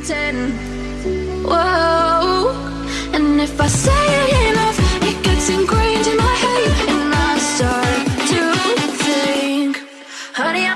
pretend. Whoa, and if I say it enough, it gets ingrained in my head, and I start to think, honey.